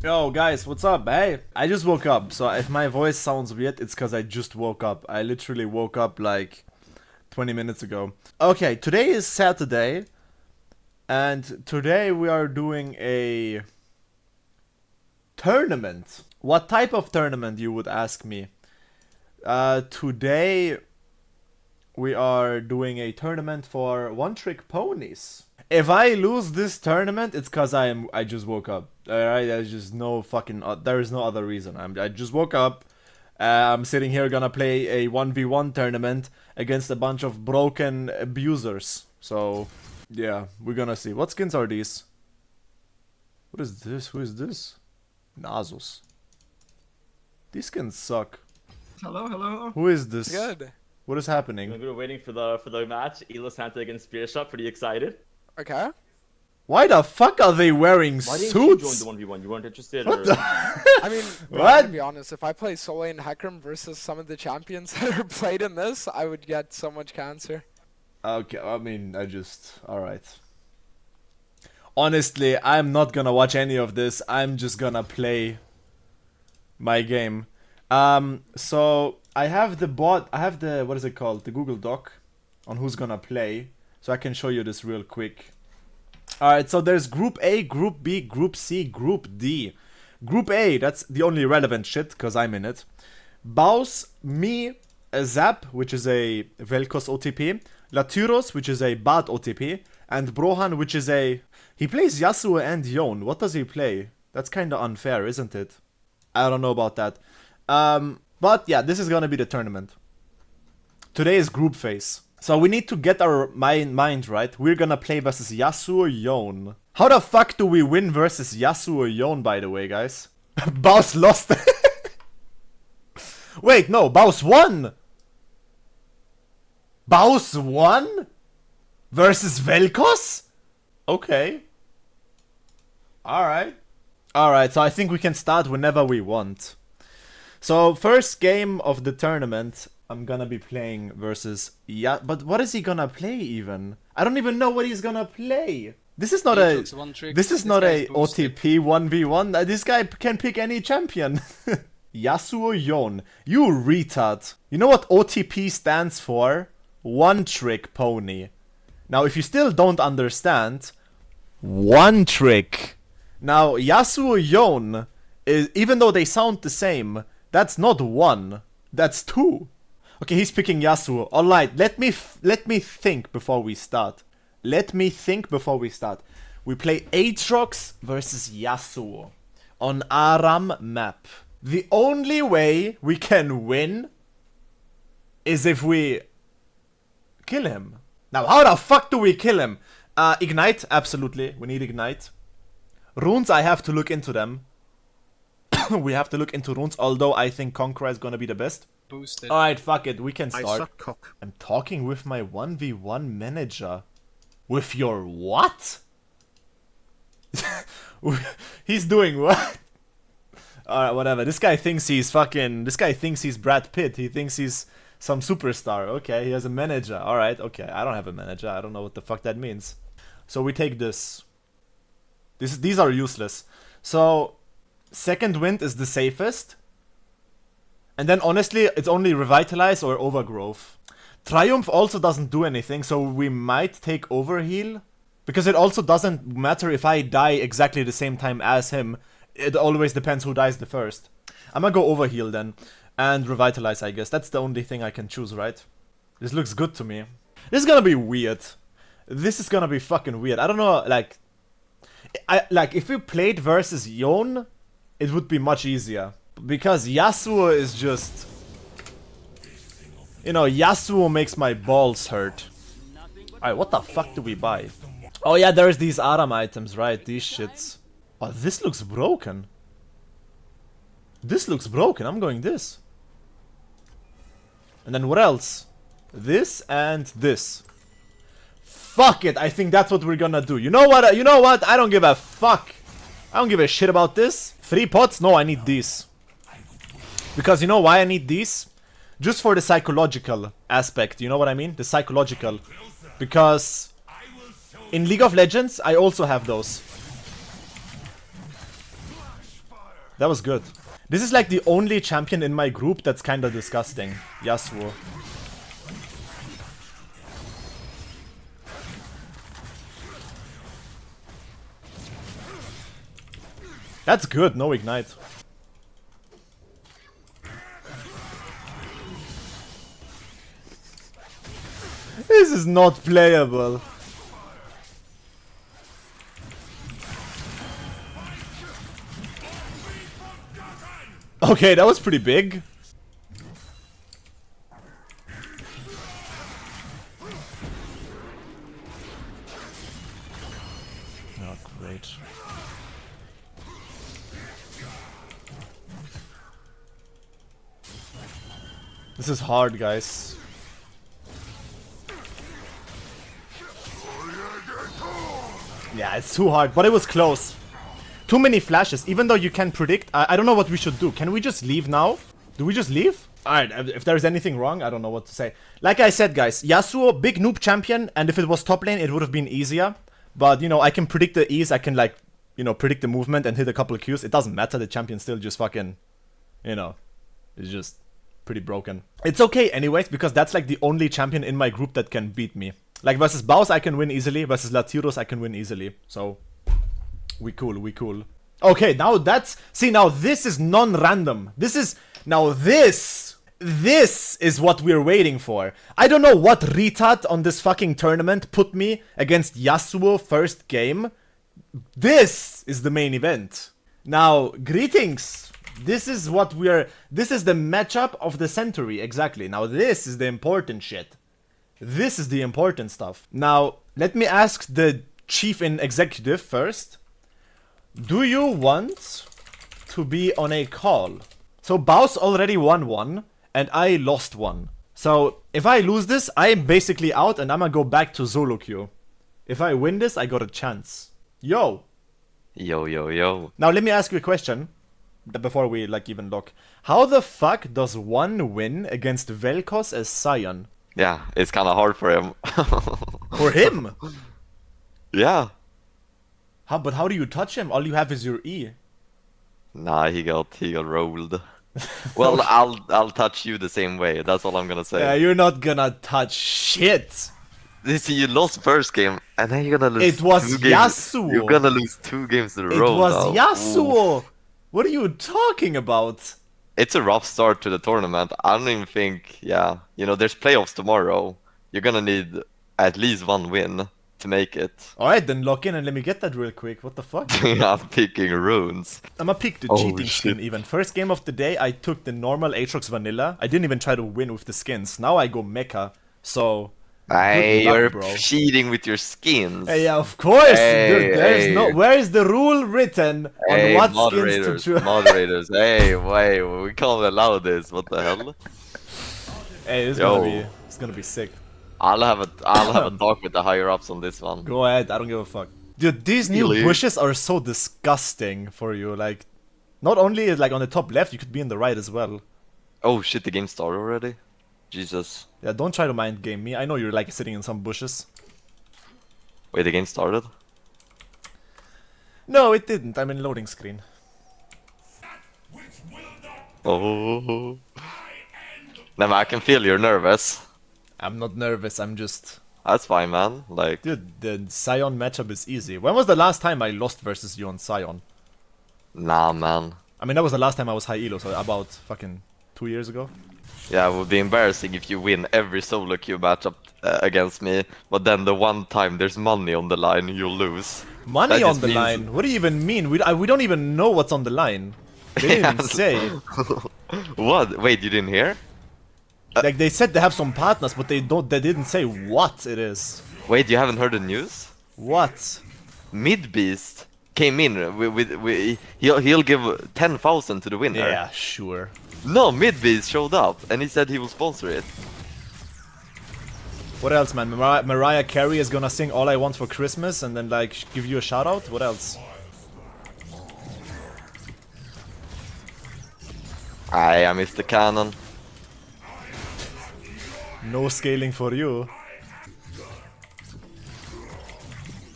Yo guys, what's up? Hey, I just woke up, so if my voice sounds weird, it's because I just woke up. I literally woke up like 20 minutes ago. Okay, today is Saturday, and today we are doing a tournament. What type of tournament, you would ask me? Uh, today we are doing a tournament for one-trick ponies. If I lose this tournament, it's cause I am I just woke up. Alright, there's just no fucking uh, there is no other reason. I'm I just woke up. Uh, I'm sitting here gonna play a 1v1 tournament against a bunch of broken abusers. So, yeah, we're gonna see. What skins are these? What is this? Who is this? Nasus. These skins suck. Hello, hello. Who is this? Good. What is happening? We were waiting for the for the match. Elo Santa against Spearshot. Pretty excited. Okay. Why the fuck are they wearing Why didn't suits? you join the 1v1? You weren't interested? What or... the? I mean, bro, What? to be honest, if I play Soleil and Hecarim versus some of the champions that are played in this, I would get so much cancer. Okay, I mean, I just. Alright. Honestly, I'm not gonna watch any of this. I'm just gonna play my game. Um, so I have the bot. I have the what is it called? The Google Doc on who's gonna play. So I can show you this real quick. Alright, so there's Group A, Group B, Group C, Group D. Group A, that's the only relevant shit, because I'm in it. Baus, me, Zap, which is a Vel'Koz OTP. Laturos, which is a Bard OTP. And Brohan, which is a... He plays Yasuo and Yone. What does he play? That's kinda unfair, isn't it? I don't know about that. Um, but yeah, this is gonna be the tournament. Today is group phase. So we need to get our mind, mind right. We're gonna play versus Yasuo Yone. How the fuck do we win versus Yasuo Yone, by the way, guys? Baus lost. Wait, no, Baus won! Baus won? Versus Vel'Koz? Okay. Alright. Alright, so I think we can start whenever we want. So, first game of the tournament, I'm gonna be playing versus yeah. But what is he gonna play even? I don't even know what he's gonna play. This is not a. Trick, This is this not a boosted. OTP one v one. Uh, this guy can pick any champion. Yasuo Yone, you retard. You know what OTP stands for? One trick pony. Now, if you still don't understand, one trick. Now, Yasuo Yone, is, even though they sound the same, that's not one. That's two. Okay, he's picking Yasuo. Alright, let me let me think before we start. Let me think before we start. We play Aatrox versus Yasuo on Aram map. The only way we can win is if we kill him. Now, how the fuck do we kill him? Uh, ignite, absolutely. We need ignite. Runes, I have to look into them. we have to look into runes, although I think Conqueror is gonna be the best. Boosted. Alright, fuck it, we can I start. suck cock. I'm talking with my 1v1 manager. With your what? he's doing what? Alright, whatever. This guy thinks he's fucking. This guy thinks he's Brad Pitt. He thinks he's some superstar. Okay, he has a manager. Alright, okay. I don't have a manager. I don't know what the fuck that means. So we take this. This these are useless. So second wind is the safest. And then honestly, it's only revitalize or overgrowth. Triumph also doesn't do anything, so we might take overheal. Because it also doesn't matter if I die exactly the same time as him. It always depends who dies the first. I'm gonna go overheal then. And revitalize, I guess. That's the only thing I can choose, right? This looks good to me. This is gonna be weird. This is gonna be fucking weird. I don't know, like... I Like, if we played versus Yone, it would be much easier. Because Yasuo is just... You know, Yasuo makes my balls hurt. Alright, what the fuck do we buy? Oh yeah, there's these Aram items, right? These shits. Oh, this looks broken. This looks broken. I'm going this. And then what else? This and this. Fuck it. I think that's what we're gonna do. You know what? You know what? I don't give a fuck. I don't give a shit about this. Three pots? No, I need these. Because you know why I need these? Just for the psychological aspect. You know what I mean? The psychological. Because in League of Legends, I also have those. That was good. This is like the only champion in my group that's kinda disgusting. Yasuo. That's good, no ignite. This is not playable. Okay, that was pretty big. Oh, great. This is hard, guys. Yeah, it's too hard, but it was close. Too many flashes, even though you can predict. I, I don't know what we should do. Can we just leave now? Do we just leave? Alright, if there's anything wrong, I don't know what to say. Like I said, guys, Yasuo, big noob champion, and if it was top lane, it would have been easier. But, you know, I can predict the ease, I can, like, you know, predict the movement and hit a couple of Qs. It doesn't matter, the champion still just fucking, you know, is just pretty broken. It's okay anyways, because that's, like, the only champion in my group that can beat me. Like, versus Baus, I can win easily, versus Latiros, I can win easily. So, we cool, we cool. Okay, now that's... See, now this is non-random. This is... Now this... This is what we're waiting for. I don't know what retard on this fucking tournament put me against Yasuo first game. This is the main event. Now, greetings. This is what we're... This is the matchup of the century, exactly. Now, this is the important shit. This is the important stuff. Now, let me ask the chief in executive first. Do you want to be on a call? So Baus already won one, and I lost one. So if I lose this, I'm basically out, and I'm gonna go back to solo queue. If I win this, I got a chance. Yo! Yo, yo, yo. Now let me ask you a question, before we like even look. How the fuck does one win against Vel'Koz as Sion? Yeah, it's kind of hard for him. For him? yeah. How, but how do you touch him? All you have is your E. Nah, he got he got rolled. Well, I'll I'll touch you the same way. That's all I'm gonna say. Yeah, you're not gonna touch shit. You see, you lost first game, and then you're gonna lose. It was two games. Yasuo. You're gonna lose two games in a It row. was now. Yasuo. What are you talking about? It's a rough start to the tournament. I don't even think. Yeah, you know, there's playoffs tomorrow. You're gonna need at least one win to make it. Alright, then lock in and let me get that real quick. What the fuck? I'm picking runes. I'ma pick the Oh, cheating skin even. First game of the day, I took the normal Aatrox vanilla. I didn't even try to win with the skins. Now I go mecha. So, Hey, luck, you're bro. cheating with your skins. hey, yeah, of course, Hey, dude. There's hey. no. Where is the rule written Hey, on what skins to choose? moderators. Hey, wait, we can't allow this. What the hell? hey, it's Yo. gonna be. It's gonna be sick. I'll have a I'll have a talk with the higher ups on this one. Go ahead. I don't give a fuck. Dude, these new Really? bushes are so disgusting for you. Like, not only is like on the top left, you could be in the right as well. Oh shit, the game started already. Jesus. Yeah, don't try to mind game me. I know you're like sitting in some bushes. Wait, the game started? No, it didn't. I'm in loading screen. Oh. Nah, I can feel you're nervous. I'm not nervous. I'm just. That's fine, man. Like, Dude, the Sion matchup is easy. When was the last time I lost versus you on Sion? nah, man. I mean, that was the last time I was high elo, so about fucking two years ago. Yeah, it would be embarrassing if you win every solo queue matchup uh, against me, but then the one time there's money on the line, you'll lose. Money That on the means- line? What do you even mean? We, I, we don't even know what's on the line. They didn't even say. what? Wait, you didn't hear? Like they said they have some partners, but they don't. They didn't say what it is. Wait, you haven't heard the news? What? MrBeast came in with, with, with he'll he'll give ten thousand to the winner. Yeah, sure. No, MrBeast showed up and he said he will sponsor it. What else, man? Mariah, Mariah Carey is gonna sing "All I Want for Christmas" and then like give you a shout out. What else? Aye, I missed the cannon. No scaling for you.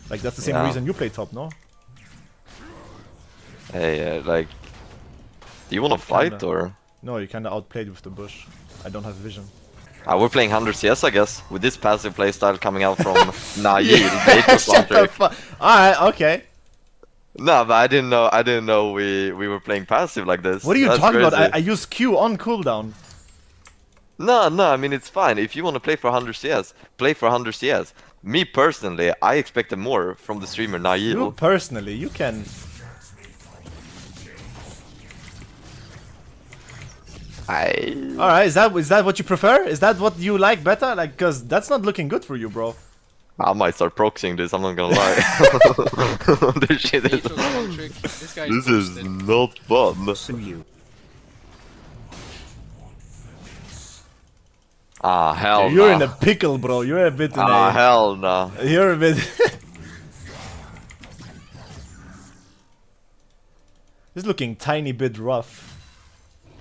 Like that's the same Yeah. reason you play top, no? Hey, uh, like Do you want to fight or? No, you kinda outplayed with the bush. I don't have vision. Uh, we're playing 100 CS, I guess, with this passive playstyle coming out from Data Shut the fuck. Alright, okay. No, but I didn't know. I didn't know we we were playing passive like this. What are you That's talking about? I. I use Q on cooldown. No, no. I mean, it's fine. If you want to play for 100 CS, play for 100 CS. Me personally, I expected more from the streamer Naive. You personally, you can. I All right, is that is that what you prefer? Is that what you like better? Like, cause that's not looking good for you, bro. I might start proxying this. I'm not gonna lie. this shit is. Neutral smoke trick. This guy's This is not fun. Ah hell You're nah. in a pickle, bro. You're a bit in Ah a. hell no. You're a bit. This is looking tiny bit rough.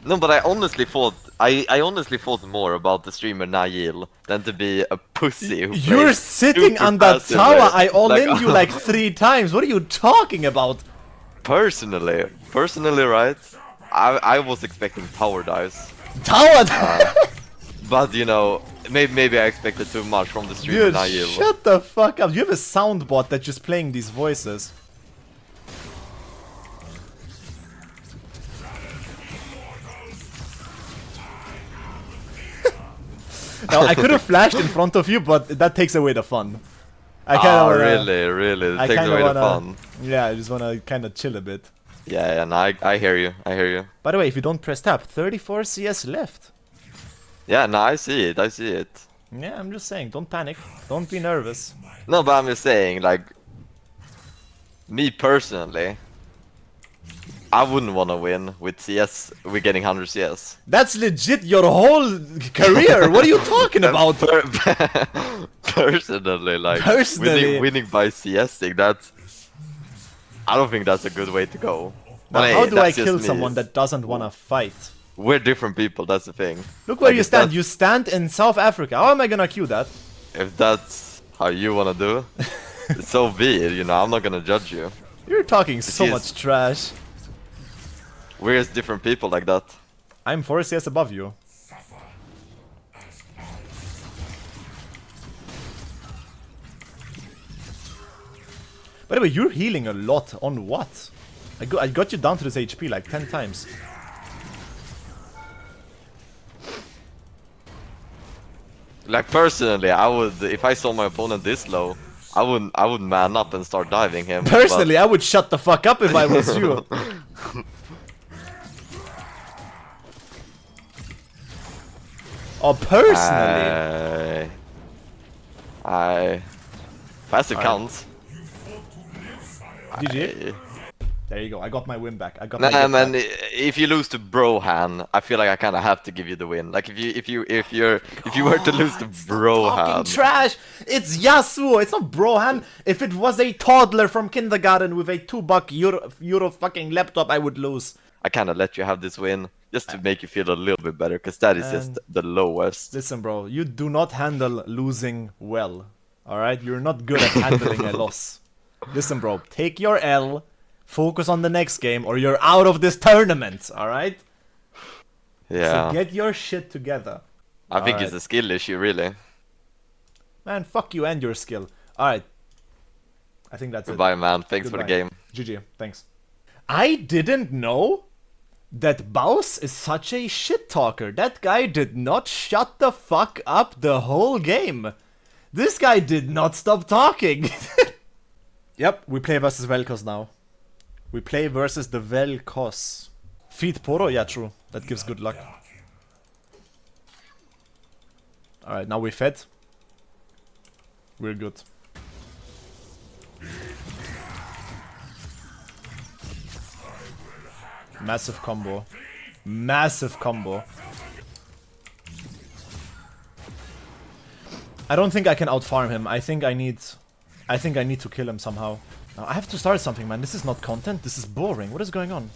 No, but I honestly thought I, I honestly thought more about the streamer Nail than to be a pussy. Who You're sitting on that tower. I all Like, in you like three times. What are you talking about? personally, personally, right? I I was expecting power dives, Tower. Uh, but you know, maybe maybe I expected too much from the streamer Dude, Nail. shut the fuck up. You have a soundbot that's just playing these voices. Now, I could have flashed in front of you, but that takes away the fun. I kind Ah, of really, really, I it takes away wanna, the fun. Yeah, I just wanna kind of chill a bit. Yeah, yeah, no, I I hear you, I hear you. By the way, if you don't press tab, 34 CS left. Yeah, no, I see it, I see it. Yeah, I'm just saying, don't panic. Don't be nervous. No, but I'm just saying, like, me personally, I wouldn't want to win with CS, We're getting 100 CS. That's legit your whole career. what are you talking about? Per- personally, like, Personally. Winning, winning by CSing, that's, I don't think that's a good way to go. But hey, how do I kill me. someone that doesn't wanna fight? We're different people, that's the thing. Look where Like, you stand. You stand in South Africa. How am I gonna cue that? If that's how you want to do, so be it, you know, I'm not gonna judge you. You're talking so much trash. We're just different people like that. I'm 4 CS above you. By the way, you're healing a lot. On what? I, go I got you down to this HP like 10 times. Like personally, I would if I saw my opponent this low, I wouldn't I would man up and start diving him. but- Personally, I would shut the fuck up if I was you. oh, personally. Uh, I, I passive Alright. counts. GG. There you go. I got my win back. I got Nah, my man. back. i- If you lose to Brohan, I feel like I kind of have to give you the win. Like if you if you if you're if you were to lose to Fucking Brohan, trash! It's Yasuo, it's not Brohan. If it was a toddler from kindergarten with a two buck euro, euro fucking laptop, I would lose. I kind of let you have this win just to uh, make you feel a little bit better, because that is just the lowest. Listen, bro, you do not handle losing well. Alright? You're not good at handling a loss. Listen, bro, take your L, focus on the next game, or you're out of this tournament, alright? Yeah, So get your shit together. I think it's a skill issue, really. Man, fuck you and your skill. Alright. I think that's it. Goodbye, man. Thanks for the game. GG, thanks. I didn't know that Baus is such a shit talker. That guy did not shut the fuck up the whole game. This guy did not stop talking. yep, we play versus Vel'Koz now. We play versus the Vel'Koz. Feed Poro? Yeah, true. That gives good luck. Alright, now we fed. We're good. Massive combo. Massive combo. I don't think I can outfarm him. I think I need... I think I need to kill him somehow. Now, I have to start something, man. This is not content. This is boring. What is going on?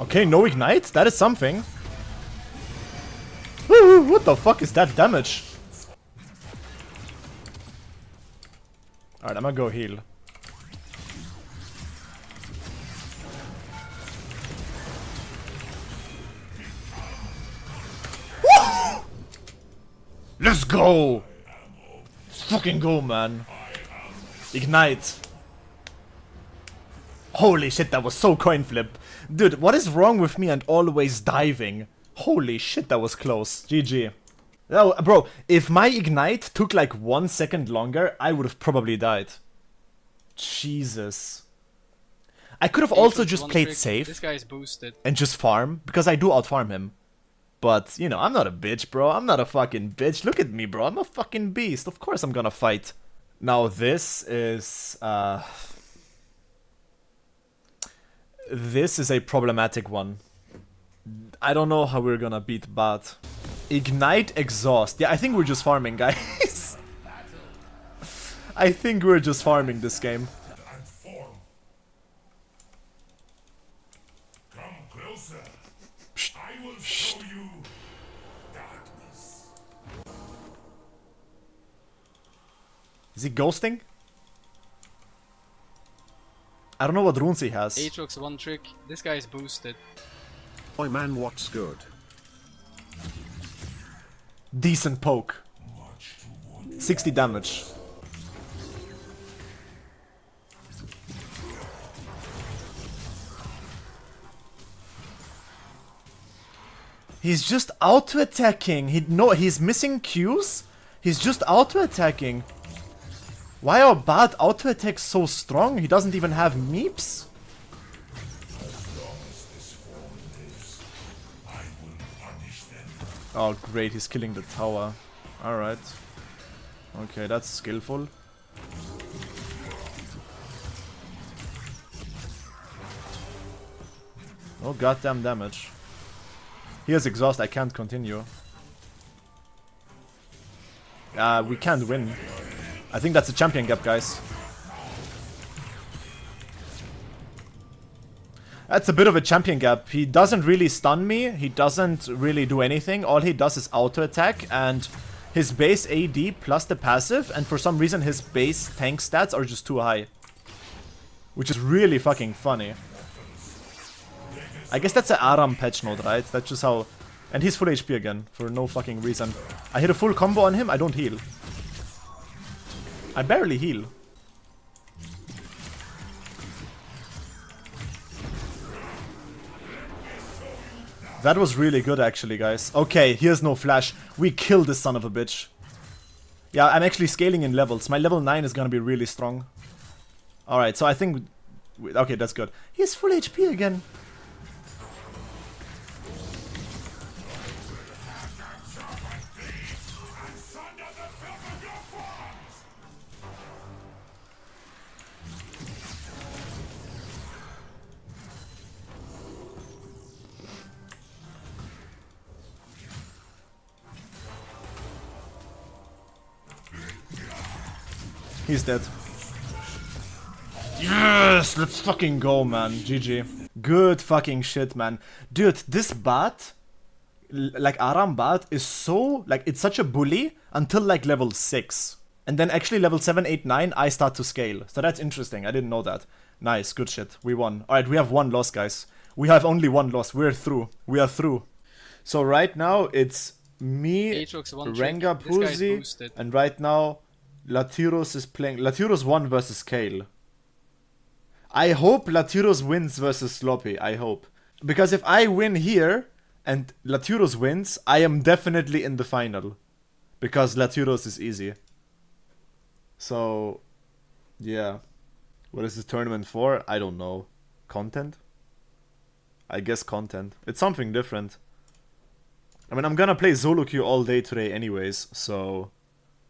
Okay, no ignite? That is something. Woo, what the fuck is that damage? Alright, I'm gonna go heal. Let's go! Let's fucking go, man. Ignite. Holy shit, that was so coin flip. Dude, what is wrong with me and always diving? Holy shit, that was close. GG. No, bro, if my ignite took like one second longer, I would have probably died. Jesus. I could have also just played trick. safe This guy is boosted. and just farm, because I do outfarm him. But, you know, I'm not a bitch, bro. I'm not a fucking bitch. Look at me, bro. I'm a fucking beast. Of course I'm gonna fight. Now this is, uh... This is a problematic one. I don't know how we're gonna beat Bard. Ignite Exhaust. Yeah, I think we're just farming, guys. I think we're just farming this game. and form. Come. I will show you darkness. Is he ghosting? I don't know what runes he has. Aatrox one trick. This guy is boosted. Oi man, what's good? Decent poke. 60 damage. He's just auto attacking. He no, he's missing Qs. He's just auto attacking. Why are bad auto attacks so strong? He doesn't even have meeps. Oh great, he's killing the tower. Alright. Okay, that's skillful. Oh goddamn damage. He has exhaust, I can't continue. Uh, we can't win. I think that's a champion gap, guys. That's a bit of a champion gap. He doesn't really stun me. He doesn't really do anything. All he does is auto attack and his base AD plus the passive. And for some reason his base tank stats are just too high. Which is really fucking funny. I guess that's an Aram patch note, right? That's just how... And he's full HP again, for no fucking reason. I hit a full combo on him, I don't heal. I barely heal. That was really good actually, guys. Okay, here's no flash. We killed this son of a bitch. Yeah, I'm actually scaling in levels. My level 9 is gonna be really strong. Alright, so I think... Okay, that's good. He's full HP again. He's dead. Yes! Let's fucking go, man. GG. Good fucking shit, man. Dude, this Bard, like Aram Bard, is so, like, it's such a bully until like level 6. And then actually level 7, 8, 9, I start to scale. So that's interesting. I didn't know that. Nice, good shit. We won. Alright, we have one loss, guys. We have only one loss. We're through. We are through. So right now, it's me, Aatrox one. Rengar This guy is Puzi, and right now Latiros is playing. Latiros won versus Kale. I hope Latiros wins versus Sloppy. I hope. Because if I win here and Latiros wins, I am definitely in the final. Because Latiros is easy. So, yeah. What is this tournament for? I don't know. Content? I guess content. It's something different. I mean, I'm gonna play Zolo all day today anyways, so...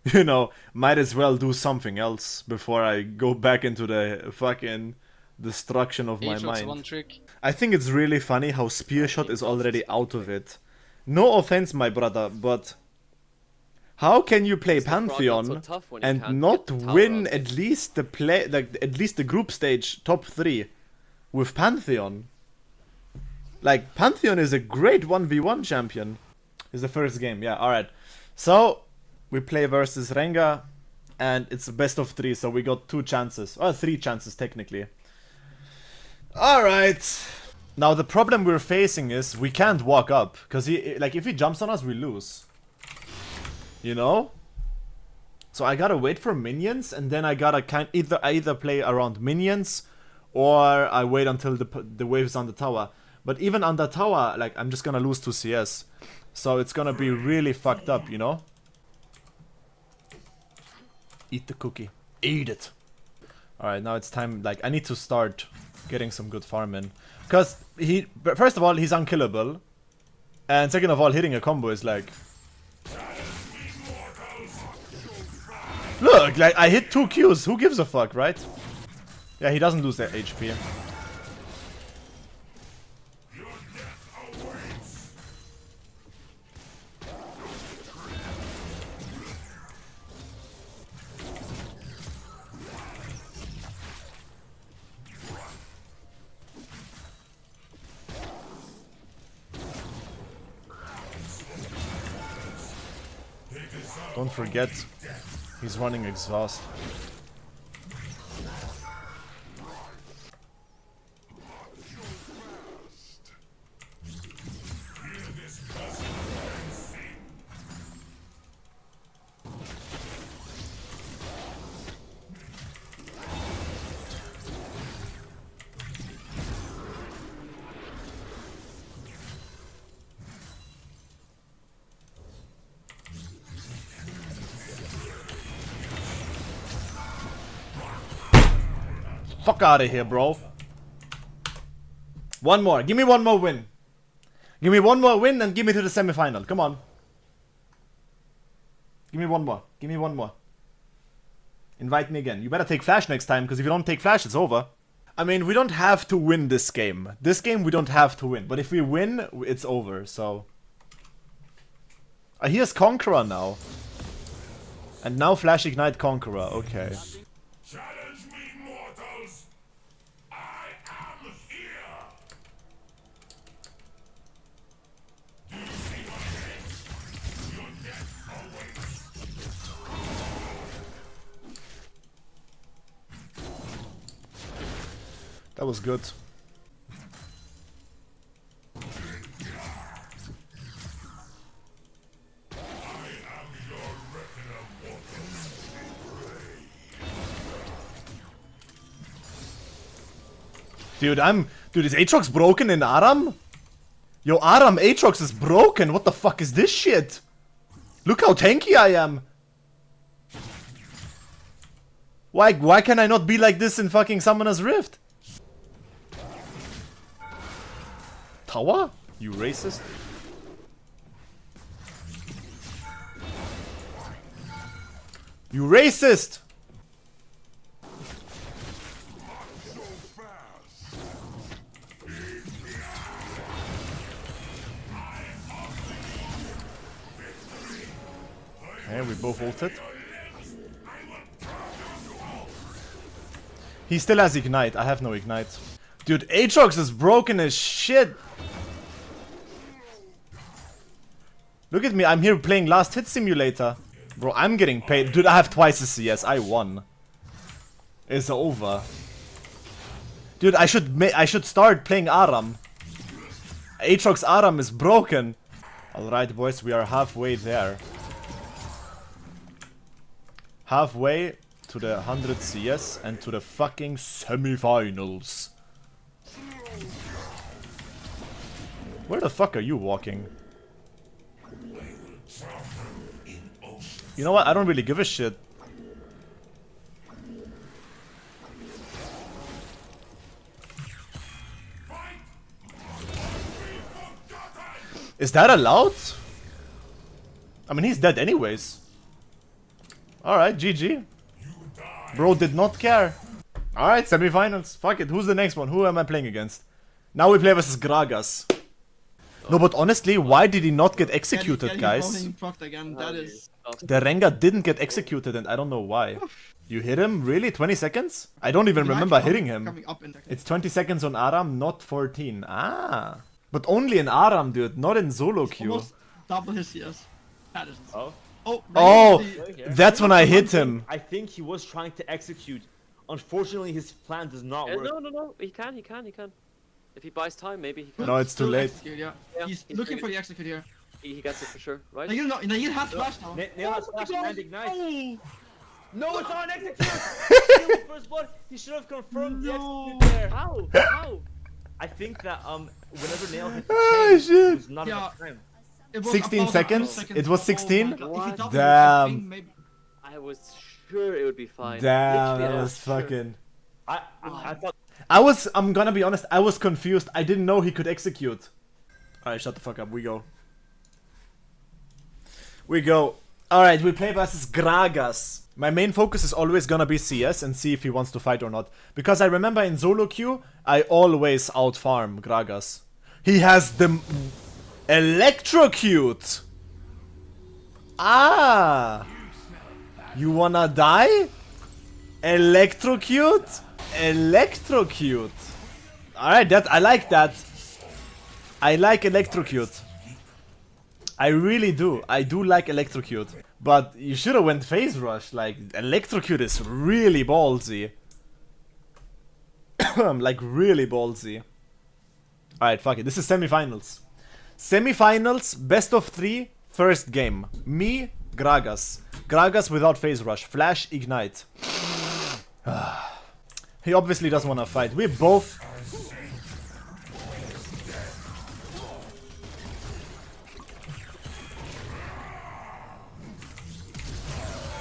You know, might as well do something else before I go back into the fucking destruction of my mind. one trick. I think it's really funny how Spearshot is already out of it. No offense, my brother, but how can you play Is the frog not so Pantheon you and not get the tower win at least the play, like at least the group stage top three with Pantheon? Like Pantheon is a great one v one champion. Is the first game, yeah. All right, so we play versus Rengar, and it's a best of three, so we got two chances. Well, three chances technically. Alright. Now the problem we're facing is we can't walk up. Because he like if he jumps on us, we lose. You know? So I gotta wait for minions, and then I gotta kind either either play around minions, or I wait until the the wave's on the tower. But even on the tower, like I'm just gonna lose to CS, so it's gonna be really fucked up, you know. Eat the cookie. Eat it. All right, now it's time. Like I need to start getting some good farm in, cause he first of all he's unkillable, and second of all hitting a combo is like Look, like I hit two Qs. Who gives a fuck, right? Yeah, he doesn't lose that HP. He's running exhaust. Out of here, bro. One more. Give me one more win. Give me one more win and give me to the semifinal. Come on. Give me one more. Give me one more. Invite me again. You better take flash next time, because if you don't take flash, it's over. I mean, we don't have to win this game. This game we don't have to win. But if we win, it's over, so... Uh, here's Conqueror now. And now Flash Ignite Conqueror, okay. That was good. Dude, I'm... Dude, is Aatrox broken in Aram? Yo, Aram Aatrox is broken. What the fuck is this shit? Look how tanky I am. Why, why can I not be like this in fucking Summoner's Rift? Tower? You racist? You racist! And we both ulted. He still has ignite. I have no ignite. Dude, Aatrox is broken as shit. Look at me. I'm here playing Last Hit Simulator. Bro, I'm getting paid. Dude, I have twice the CS. I won. It's over. Dude, I should I should start playing Aram. Aatrox Aram is broken. Alright, boys, we are halfway there. Halfway to the 100 CS and to the fucking semifinals. Where the fuck are you walking? You know what? I don't really give a shit. Is that allowed? I mean, he's dead anyways. Alright, GG. Bro did not care. Alright, semifinals. Fuck it. Who's the next one? Who am I playing against? Now we play versus Gragas. No, but honestly, why did he not get executed, Getting guys? voting again. That is. The Rengar didn't get executed and I don't know why. You hit him? Really? 20 seconds? I don't even remember hitting him. Coming up in the It's 20 seconds on Aram, not 14. Ah. But only in Aram, dude, not in solo queue. almost double his CS. That is. Oh, Oh, Oh, Reinhardt, that's when I hit him. I think he was trying to execute. Unfortunately, his plan does not Uh, work. no, no, no. He can, he can, he can. If he buys time, maybe he can. No, it's too late. execute, yeah. Yeah, He's he's looking for the execute here. He, he gets it for sure, right? Nail, no, Nail has flash now. Na- Nail has Oh, flash God. and ignite. Oh, No, it's on execute. First blood. He should have confirmed the execute there. How? How? I think that um, whenever Nail hit the Ah, chain, shit. it was not Yeah. enough time. 16 about a seconds? It was Oh 16? God. If he What? doubled it, Damn. I I was sure it would be fine. Damn, Literally, that I was sure. fucking. I, I, I thought I was. I'm gonna be honest. I was confused. I didn't know he could execute. All right, shut the fuck up. We go. We go. All right, we play versus Gragas. My main focus is always gonna be CS and see if he wants to fight or not. Because I remember in solo queue, I always outfarm Gragas. He has the electrocute. Ah, you wanna die? Electrocute? Electrocute. Alright, that I like that. I like electrocute. I really do. I do like electrocute. But you should have went phase rush. Like electrocute is really ballsy. like really ballsy. Alright, fuck it. This is semifinals. Semifinals, best of three, first game. Me, Gragas. Gragas without phase rush. Flash, ignite. Ah. He obviously doesn't want to fight. We both.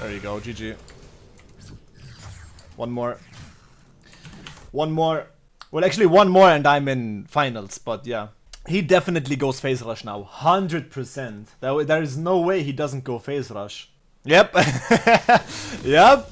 There you go, GG. One more. One more. Well, actually, one more and I'm in finals, but yeah. He definitely goes phase rush now. 100%. There, there is no way he doesn't go phase rush. Yep. yep.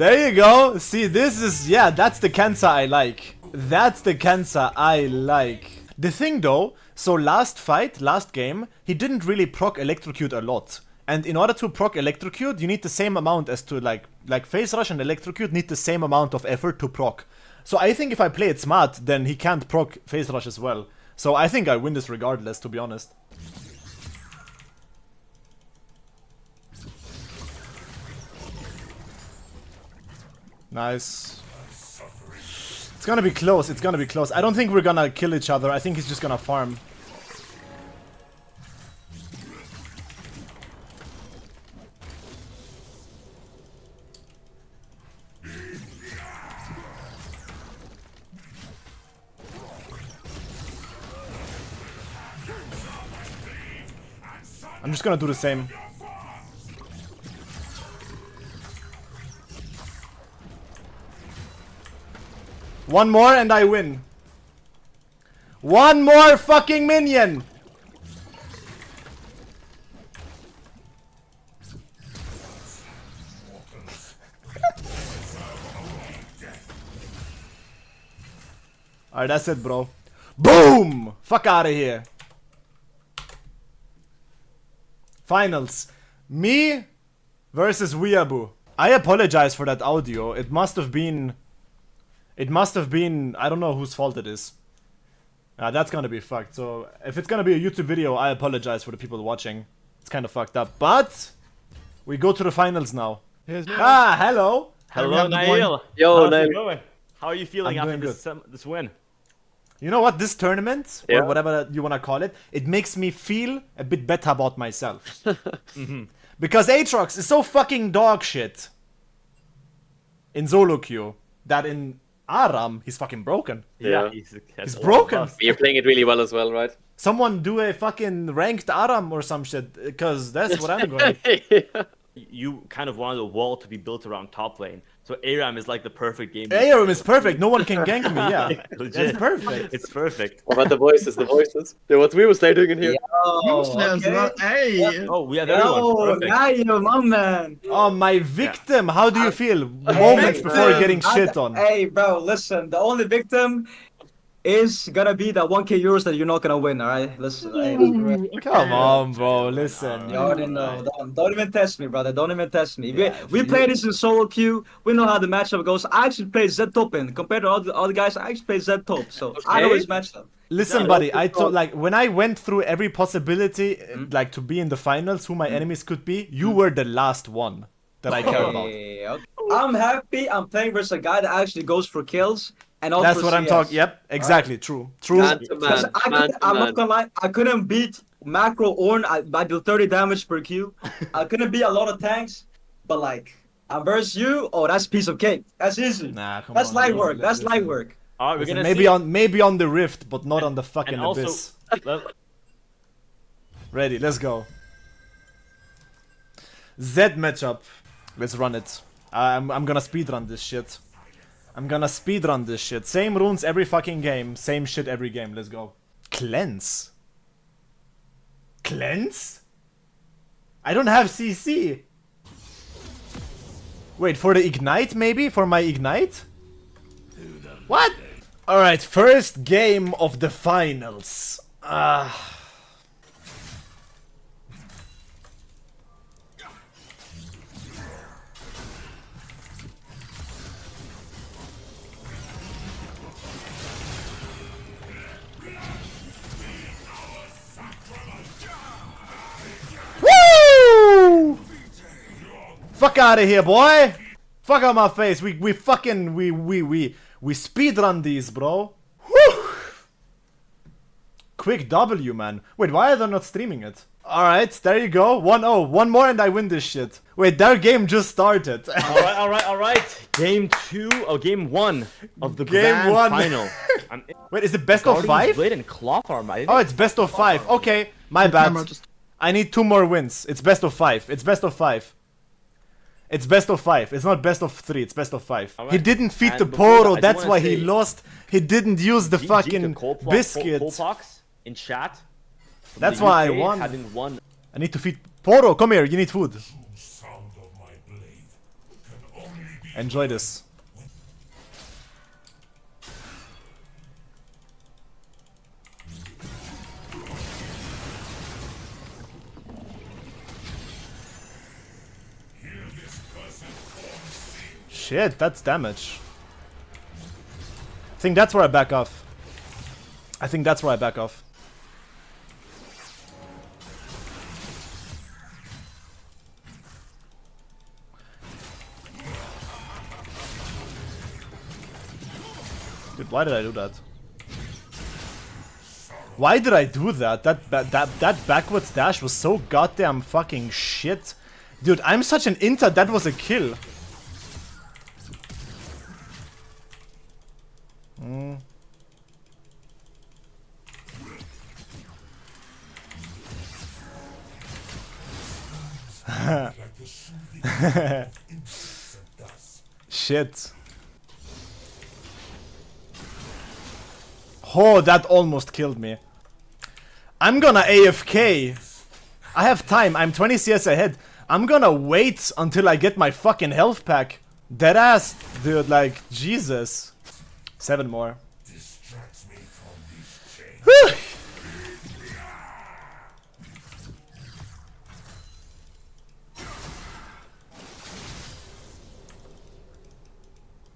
There you go. See, this is, yeah, that's the cancer I like. That's the cancer I like. The thing though, so last fight, last game, he didn't really proc electrocute a lot. And in order to proc electrocute, you need the same amount as to like, like phase rush and electrocute need the same amount of effort to proc. So I think if I play it smart, then he can't proc phase rush as well. So I think I win this regardless, to be honest. Nice. It's gonna be close, it's gonna be close. I don't think we're gonna kill each other, I think he's just gonna farm. I'm just gonna do the same. One more and I win. One more fucking minion! Alright, that's it, bro. Boom! Fuck out of here. Finals. Me versus Weeaboo. I apologize for that audio. It must have been... It must have been... I don't know whose fault it is. Uh, that's gonna be fucked. So, if it's gonna be a YouTube video, I apologize for the people watching. It's kind of fucked up. But... We go to the finals now. Ah, hello! Hello, have the Nail. Yo, How's Nail. How are you feeling I'm after this um, this win? You know what? This tournament, Yeah. or whatever you wanna call it, it makes me feel a bit better about myself. Because Aatrox is so fucking dog shit in solo queue that in Aram he's fucking broken. Yeah. he's, He's broken. You're playing it really well as well, right? Someone do a fucking ranked Aram or some shit, because that's what I'm going. You kind of wanted a wall to be built around top lane, so Aram is like the perfect game. Aram is perfect. No one can gank me. Yeah, Legit. that's perfect. It's perfect. What about the voices? The voices? Yeah, what we was doing in here? Useless, but uh, hey! Oh, we have everyone. Perfect. my man. Oh my victim! How do you feel? Moments before getting shit on. Hey, bro, listen. The only victim is gonna be that 1k euros that you're not gonna win, alright? Let's. hey, let's- Come on, bro. Listen. You already know. Don't, don't even test me, brother. Don't even test me. Yeah, we we play this in solo queue. We know how the matchup goes. I actually play Z top in compared to all the other guys. I actually play Z top, so I always match his matchup. Listen, Yeah, buddy. I the told like when I went through every possibility, eh, Hmm? like to be in the finals, who my hmm? enemies could be. You hmm? were the last one that I care about. Hey, okay. I'm happy. I'm playing versus a guy that actually goes for kills and not That's for what I'm talking. Yep, exactly. True. True. Man man, I man could, to I'm man. not gonna lie, I couldn't beat Macro Ornn. I, I do 30 damage per Q. I couldn't beat a lot of tanks, but like, I'm versus you. Oh, that's piece of cake. That's easy. Nah, come that's on, light bro. work. That's Listen. light work. All right, we're Listen, gonna maybe see. on maybe on the rift, but not on the fucking also, abyss. let- Ready? Let's go. Zed matchup. Let's run it. I'm I'm gonna speedrun this shit. I'm gonna speedrun this shit. Same runes every fucking game. Same shit every game. Let's go. Cleanse. Cleanse? I don't have CC. Wait, for the ignite maybe? For my ignite? What? Alright, first game of the finals. Ah. Woo! Fuck out of here, boy! Fuck out my face. We we fucking we we we we speedrun these, bro. Woo! Quick W, man. Wait, why are they not streaming it? Alright, there you go. 1-0. One more and I win this shit. Wait, their game just started. all right, all right, all right. Game two, oh, game one of the Game grand one. final. I'm Wait, is it best of Guardian's five? Blade and cloth armor. Oh, it's best of five. Okay, my bad. I need two more wins. It's best of five. It's best of five. It's best of five. It's not best of three. It's best of five. He didn't feed And the before that, Poro. That's wanna why he lost. He didn't use the GG to fucking Colpo- Col- biscuit. Colpox in chat. That's the why I UK, won. Having won I need to feed Poro. Come here. You need food. Sound of my blade can only be Enjoy this. Shit, that's damage. I think that's where I back off. I think that's where I back off. Dude, why did I do that? Why did I do that? That that that, backwards dash was so goddamn fucking shit. Dude, I'm such an inter. That was a kill. Shit. Oh, that almost killed me. I'm gonna AFK. I have time. I'm 20 CS ahead. I'm gonna wait until I get my fucking health pack. Deadass, dude, like, Jesus. Seven more. distracts me from these chains. Whew.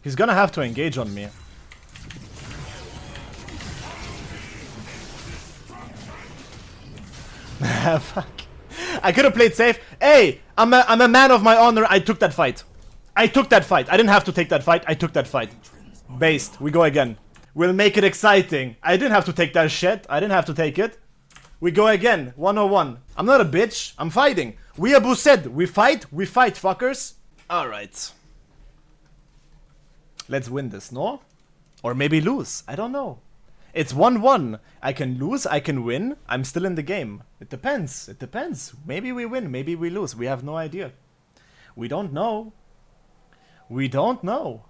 He's gonna have to engage on me. Fuck. I could have played safe. Hey, I'm a, I'm a man of my honor. I took that fight. I took that fight. I didn't have to take that fight. I took that fight. Based. We go again. We'll make it exciting. I didn't have to take that shit. I didn't have to take it. We go again. 101. I'm not a bitch. I'm fighting. We Abu said, we fight, we fight, fuckers. Alright. Let's win this, no? Or maybe lose. I don't know. It's 1-1. I can lose, I can win. I'm still in the game. It depends. It depends. Maybe we win, maybe we lose. We have no idea. We don't know. We don't know.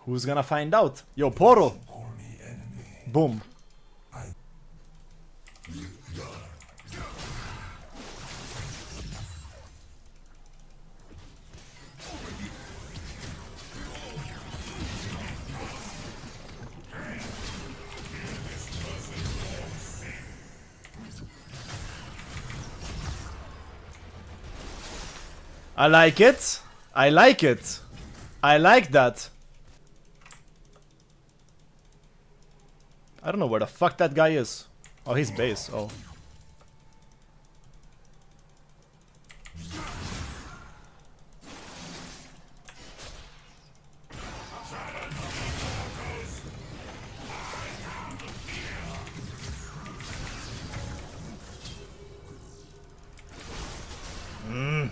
Who's gonna find out? Yo, Poro. Boom. I like it. I like it. I like that. I don't know where the fuck that guy is. Oh, he's base. Oh. Mm.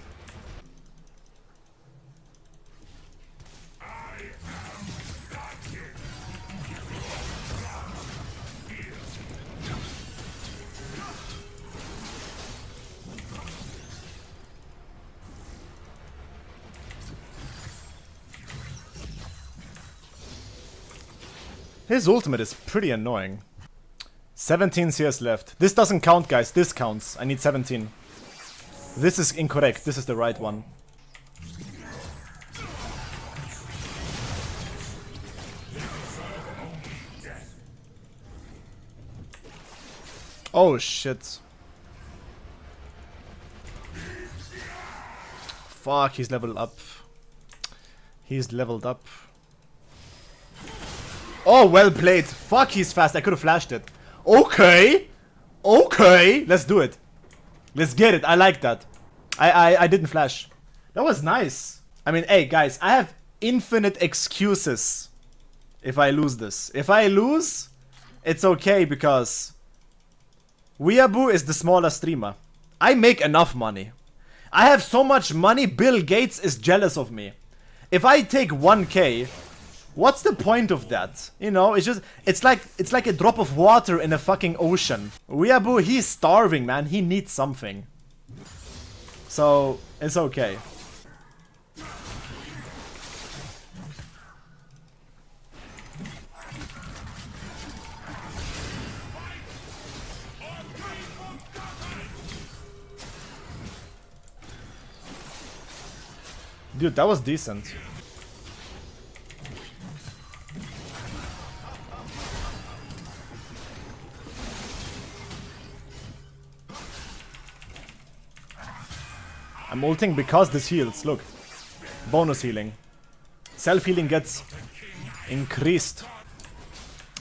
His ultimate is pretty annoying. 17 CS left. This doesn't count, guys. This counts. I need 17. This is incorrect. This is the right one. Oh shit. Fuck, he's leveled up. He's leveled up. Oh, well played. Fuck, he's fast. I could have flashed it. Okay. Okay. Let's do it. Let's get it. I like that. I, I, I didn't flash. That was nice. I mean, hey, guys. I have infinite excuses if I lose this. If I lose, it's okay because Weeaboo is the smaller streamer. I make enough money. I have so much money, Bill Gates is jealous of me. If I take 1k, what's the point of that? You know, it's just, it's like, it's like a drop of water in a fucking ocean. Weeaboo, he's starving, man. He needs something. So, it's okay. Dude, that was decent. I'm ulting because this heals, look. Bonus healing. Self-healing gets increased.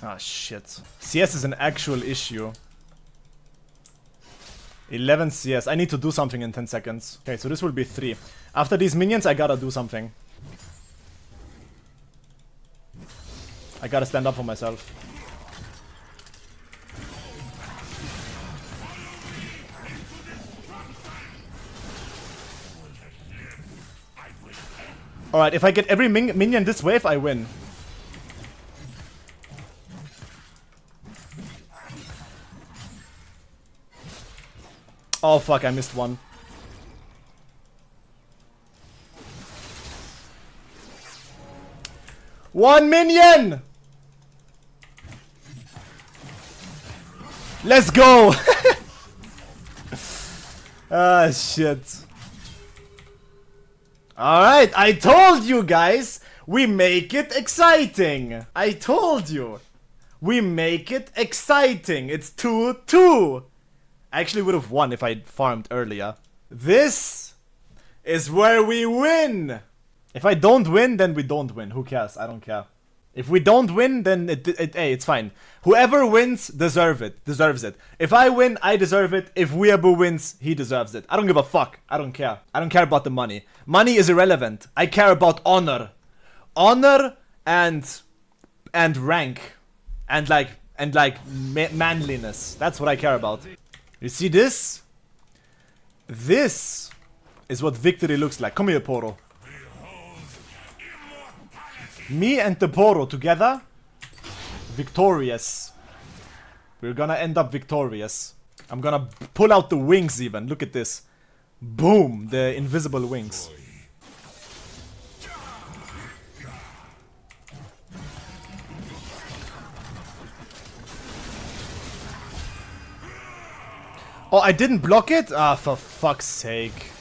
Ah, shit. CS is an actual issue. 11 CS. I need to do something in 10 seconds. Okay, so this will be 3. After these minions, I gotta do something. I gotta stand up for myself. Alright, if I get every min minion this wave, I win. Oh fuck, I missed one. One minion! Let's go! ah, shit. Alright, I told you guys! We make it exciting! I told you! We make it exciting! It's 2-2! I actually would have won if I'd farmed earlier. This is where we win! If I don't win, then we don't win. Who cares? I don't care. If we don't win, then it, it, hey, it's fine. Whoever wins, deserve it. Deserves it. If I win, I deserve it. If Weeaboo wins, he deserves it. I don't give a fuck. I don't care. I don't care about the money. Money is irrelevant. I care about honor. Honor and and rank. And like and like ma manliness. That's what I care about. You see this? This is what victory looks like. Come here, Poro. Me and the Poro together, victorious. We're gonna end up victorious. I'm gonna pull out the wings even. Look at this. Boom! The invisible wings. Oh, I didn't block it? Ah, for fuck's sake.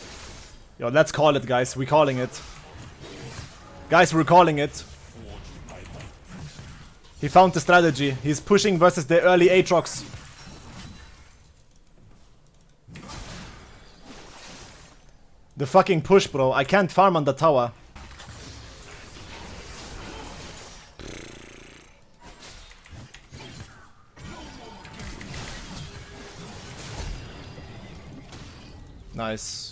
Yo, let's call it, guys. We're calling it. Guys, we're calling it. He found the strategy. He's pushing versus the early Aatrox. The fucking push, bro. I can't farm on the tower. Nice.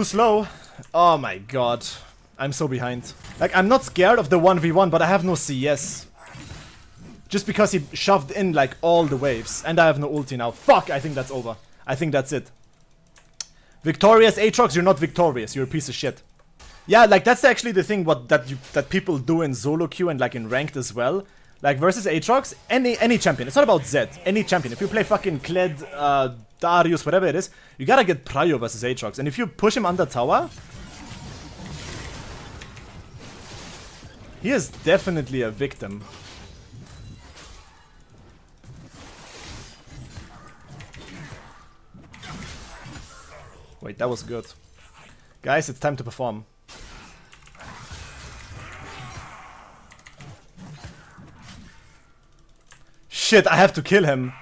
Too slow. Oh my god. I'm so behind. Like, I'm not scared of the 1v1, but I have no CS. Just because he shoved in, like, all the waves. And I have no ulti now. Fuck, I think that's over. I think that's it. Victorious Aatrox, you're not victorious. You're a piece of shit. Yeah, like, that's actually the thing what that you, that people do in solo queue and, like, in ranked as well. Like, versus Aatrox, any any champion. It's not about Zed. Any champion. If you play fucking Kled, uh, Darius, whatever it is, you gotta get Prio versus Aatrox. And if you push him under tower, he is definitely a victim. Wait, that was good. Guys, it's time to perform. Shit, I have to kill him.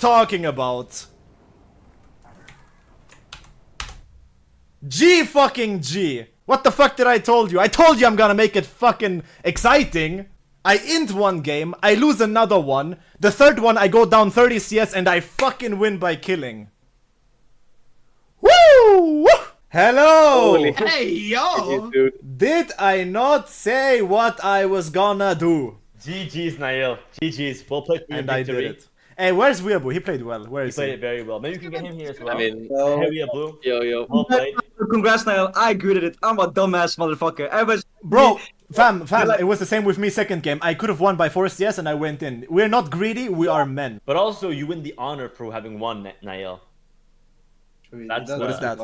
Talking about. G fucking G. What the fuck did I told you? I told you I'm gonna make it fucking exciting. I int one game, I lose another one. The third one I go down 30 CS and I fucking win by killing. Woo! Woo! Hello! Hey, yo! Did I not say what I was gonna do? GG's, Niall. GG's. We'll play for your And I victory. did it. Hey, where's Weeaboo? He played well. Where He played he? it very well. Maybe we can get him here as well. I mean, Hey, we are blue. yo, yo. Well played. Congrats, Niall. I greeted it. I'm a dumbass motherfucker. I was. Bro, fam, fam, like- it was the same with me second game. I could have won by 4 CS and I went in. We're not greedy, we are men. But also, you win the honor for having won, Na- Niall. That's What is that?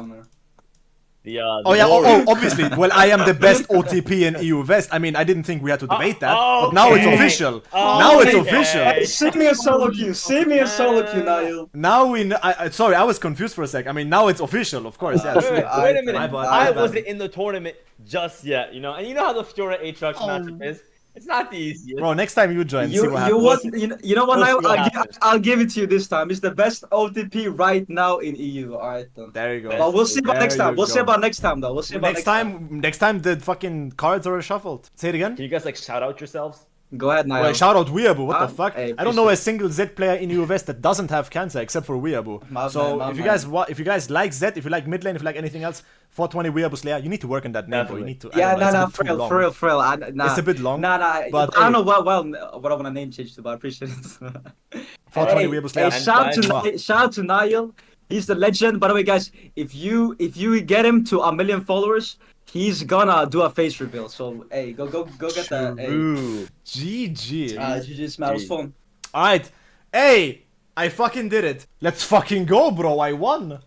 The, uh, Oh yeah, oh, oh, obviously. Well, I am the best OTP in EU West. I mean, I didn't think we had to debate that, but now it's official. Oh, now it's okay. official. See me in solo queue. See me in solo queue, Niall. Now we. Kn- I, I, sorry, I was confused for a sec. I mean, now it's official, of course. Yeah. Wait, wait, I- wait a minute. my bad, I wasn't in the tournament just yet, you know? And you know how the Fiora Aatrox matchup is? It's not the easiest. Bro, next time you join, see You, what you happens. what? You know, you know what, We'll Niall? see what I'll. I'll give it to you this time. It's the best OTP right now in EU. Alright then. There you go. But we'll see about There next time. We'll see go. about next time though. We'll see about Next time, next time the fucking cards are shuffled. Say it again. Can you guys, like, shout out yourselves? Go ahead, Niall. Well, shout out Weeaboo, what Ah, the fuck? hey, I don't know a single Zed player in the US that doesn't have cancer except for Weeaboo. My So man, if you guys wa- if you guys like Zed, if you like mid lane, if you like anything else, 420 Weeaboo Slayer, you need to work on that name, bro. You need to. Yeah, don't no, it's a no, bit for real, long. for real, for real. I, nah, It's a bit long, Nah, nah. but I don't hey. know what, well, what I want to name change to, but I appreciate it. 420 hey, Weeaboo Slayer. hey, shout to shout to Niall. He's the legend. By the way, guys, if you if you get him to a million followers, he's gonna do a face reveal. So hey, go go go get that. Hey. Ooh. GG. Uh, GG's man, it was fun. Alright. Hey! I fucking did it. Let's fucking go, bro. I won.